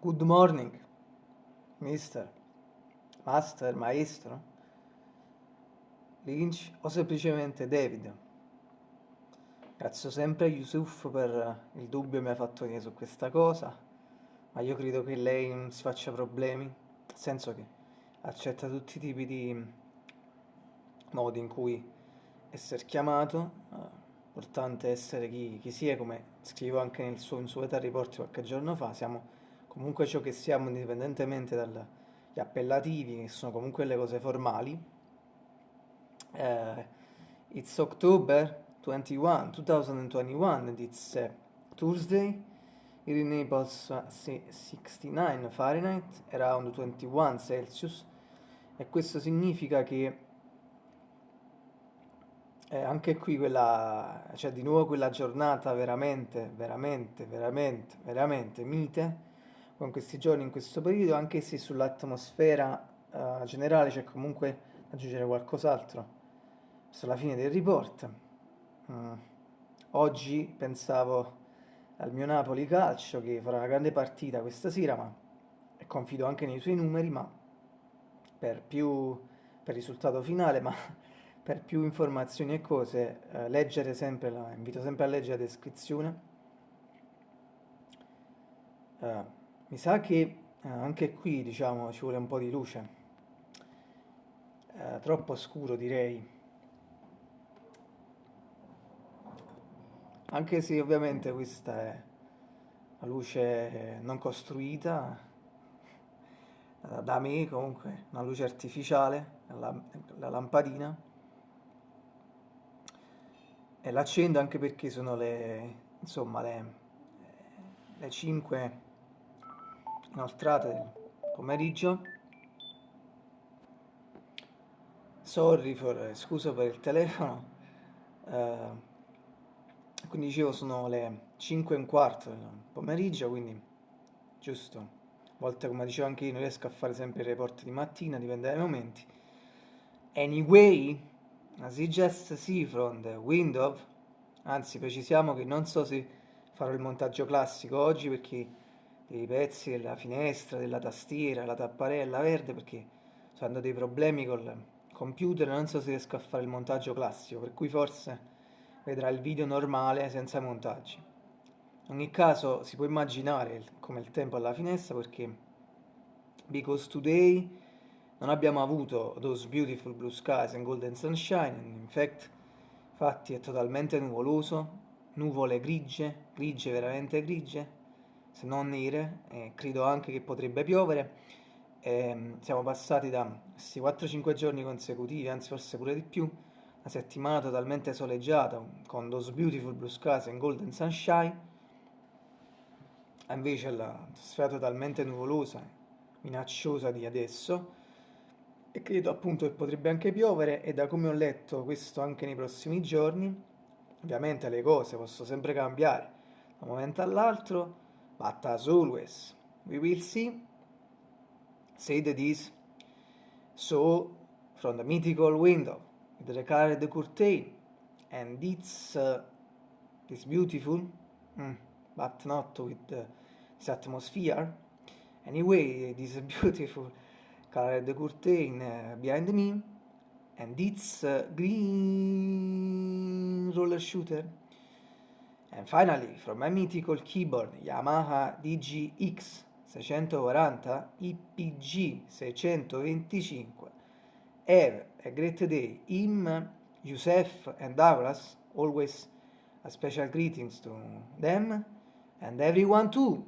Good morning, mister, master, maestro, Lynch o semplicemente David. Grazie sempre a Yusuf per il dubbio che mi ha fatto venire su questa cosa, ma io credo che lei non si faccia problemi, nel senso che accetta tutti i tipi di modi in cui essere chiamato, importante essere chi, chi si è, come scrivo anche nel suo, in suo Età Report qualche giorno fa, siamo comunque ciò che siamo indipendentemente dagli appellativi, che sono comunque le cose formali. Uh, it's October 21, 2021 and it's uh, Tuesday. Here in Naples uh, 69 Fahrenheit, around 21 Celsius e questo significa che eh, anche qui quella, cioè di nuovo quella giornata veramente, veramente, veramente, veramente mite con questi giorni, in questo periodo, anche se sull'atmosfera uh, generale c'è comunque da aggiungere qualcos'altro verso la fine del report. Mm. Oggi pensavo al mio Napoli calcio che farà una grande partita questa sera, ma confido anche nei suoi numeri, ma per più per risultato finale, ma per più informazioni e cose, eh, leggere sempre la, invito sempre a leggere la descrizione. Uh, mi sa che eh, anche qui, diciamo, ci vuole un po' di luce. Eh, troppo scuro, direi. Anche se ovviamente questa è una luce non costruita da me, comunque, una luce artificiale, la, la lampadina. E l'accendo anche perché sono le, insomma, le, le 5 inoltrate del pomeriggio. Sorry for, scusa per il telefono. Uh, quindi dicevo sono le 5 e un quarto del pomeriggio quindi giusto. A volte come dicevo anche io non riesco a fare sempre i report di mattina dipende dai momenti. Anyway as you just see from the window anzi precisiamo che non so se farò il montaggio classico oggi perché dei pezzi della finestra, della tastiera, la tapparella verde perché sto avendo dei problemi col computer, non so se riesco a fare il montaggio classico, per cui forse vedrà il video normale senza montaggi. In ogni caso si può immaginare come il tempo alla finestra perché because today non abbiamo avuto those beautiful blue skies and golden sunshine, in fact infatti è totalmente nuvoloso, nuvole grigie, grigie veramente grigie, se non nere, e credo anche che potrebbe piovere. E ehm, siamo passati da questi 4-5 giorni consecutivi, anzi forse pure di più, una settimana totalmente soleggiata, con those beautiful blue skies and golden sunshine, a invece la sfera totalmente nuvolosa, minacciosa di adesso, e credo appunto che potrebbe anche piovere, e da come ho letto questo anche nei prossimi giorni, ovviamente le cose possono sempre cambiare da un momento all'altro, but as always, we will see. Say that is so from the mythical window with the colored curtain and it's uh, this beautiful mm, but not with uh, this atmosphere. Anyway this beautiful. Colored curtain uh, behind me and it's uh, green roller shooter And finally, from my mythical keyboard Yamaha DGX 640 IPG 625 Have a great day. Im, Youssef and Douglas, always a special greetings to them and everyone too.